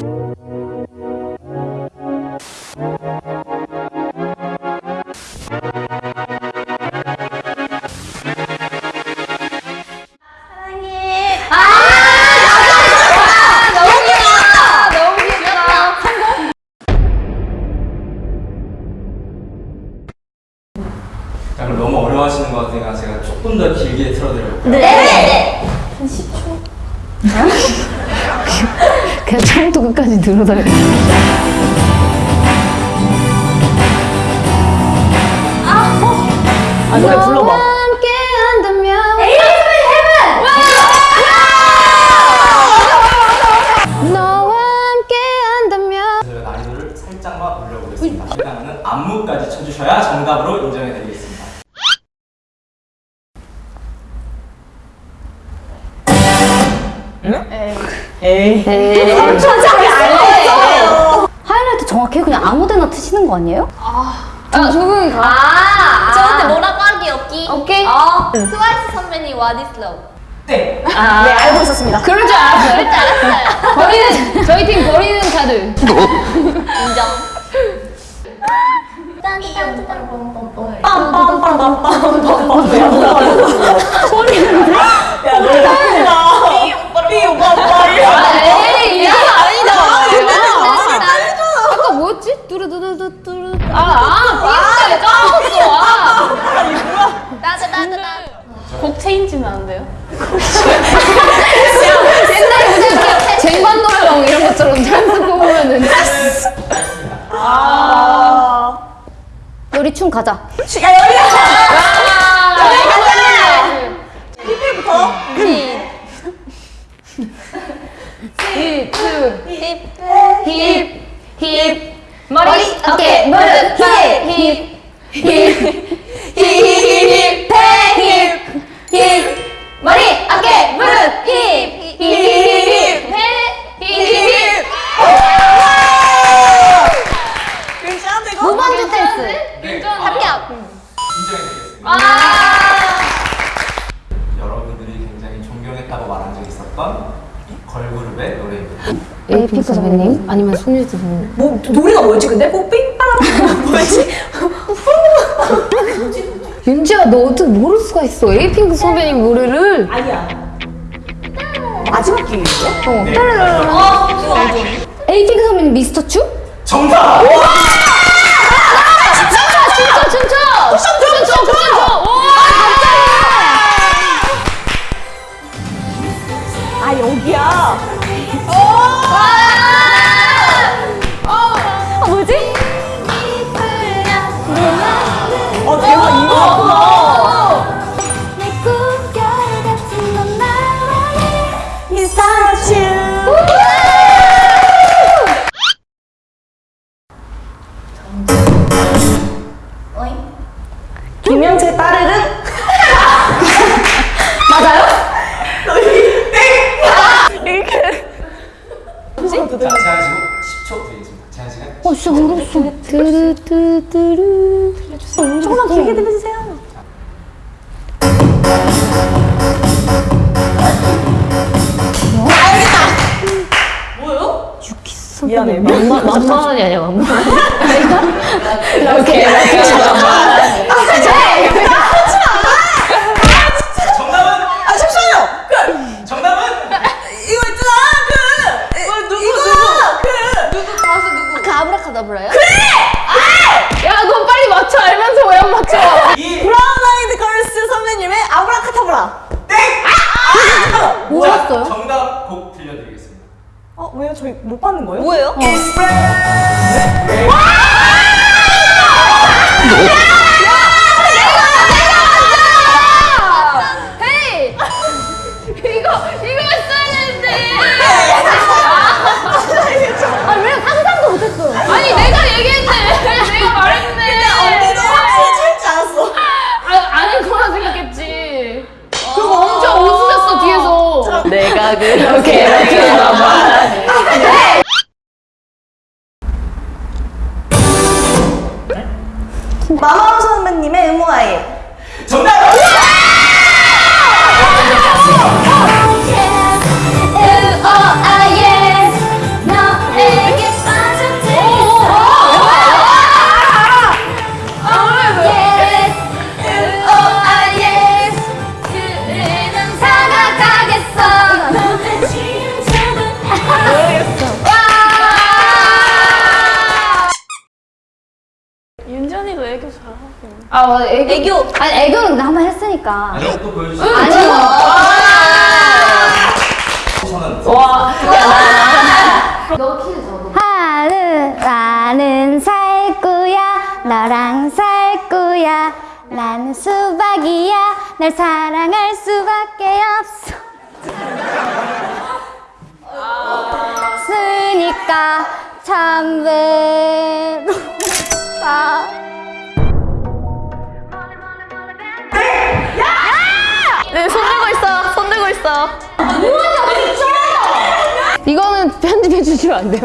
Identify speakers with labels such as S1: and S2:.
S1: 자 그럼 너무 어려워하시는 것 같으니까 제가 조금 더 길게 틀어드려볼까요?
S2: 네.
S3: 그냥 처음부터 끝까지 들어다녀.
S2: 아 노래 불러봐.
S3: 함께 한다면 너와 함께 한다면
S1: 저희가 난이도를 살짝만 올려보겠습니다. 일단은 안무까지 쳐주셔야 정답으로 인정해드리겠습니다.
S2: 에이.
S3: 하이라이트 정확히 그냥 아무데나 트시는 거 아니에요?
S4: 아, 조금 가.
S5: 아, 저한테 뭐라고 하기 없기.
S3: 오케이.
S5: 어, 트와이스 선배님 What is love?
S1: 땡!
S2: 네 알고 있었습니다.
S4: 그럴 줄 알았어요.
S5: 그럴 줄 알았어요.
S4: 버리는, 저희 팀 버리는 카드.
S5: 인정.
S2: 야 노래 바꾸지 마. 삐 오빠 오빠 이래.
S4: 에이, 이거 아니다. 아까 뭐였지? 뚜루뚜루뚜 뚜루. 아, 아, 삐스에 까먹었어. 아.
S5: 나도 나도 나도.
S4: 곡 체인지는 안 돼요? 옛날에 무슨 쟁반 노래방 이런 것처럼 찬스 뽑으면은.
S2: 아.
S3: 우리 춤 가자.
S2: 야 여기야.
S3: 에이핑크 선배님 아니면 손예진 선배님.
S2: 뭐 노래가 뭐였지 근데? 뽀삐 빠라빠 뭐였지?
S3: 윤지야 너 어떻게 모를 수가 있어? 에이핑크 선배님 노래를.
S2: 아니야. 마지막 기회인데?
S1: 네, 마지막
S3: 에이핑크 선배님 미스터 츄?
S1: 정답!
S4: 춤춰, 춤춰. 춤춰, 춤춰. 오,
S2: 아
S3: 진짜 모르겠어. 뚜루뚜루뚜루.
S2: 조금만 길게 들려주세요. 미안해.
S3: 만만 만만이 아니야 만만.
S4: 오케이.
S2: 이거 그그
S3: 아브라카다브라요?
S4: 야, 너 빨리 맞춰. 알면서 왜 안 맞춰?
S1: 이
S2: 브라운 아이드 걸스 선배님의 아브라카타브라.
S3: 뭐였어요?
S1: 정답 곡 들려드리겠습니다.
S2: 어 왜요? 저희 못 받는 거예요?
S5: 뭐예요?
S4: 헤 내가
S2: 그렇게 이렇게 마마무 선배님의 의무아이.
S1: 정답!
S4: 아 맞아 애교.
S2: 애교.
S4: 아니 애교는 나 한번 했으니까.
S1: 또 보여주세요.
S4: 아니요.
S1: 저는
S6: 와.
S3: 나는 살 거야 너랑 살 거야 나는 수박이야 널 사랑할 수밖에 없어 쓰니까 참 외롭
S2: 있어. 손 들고 있어.
S4: 이거는 편집해 주시면 안 돼요?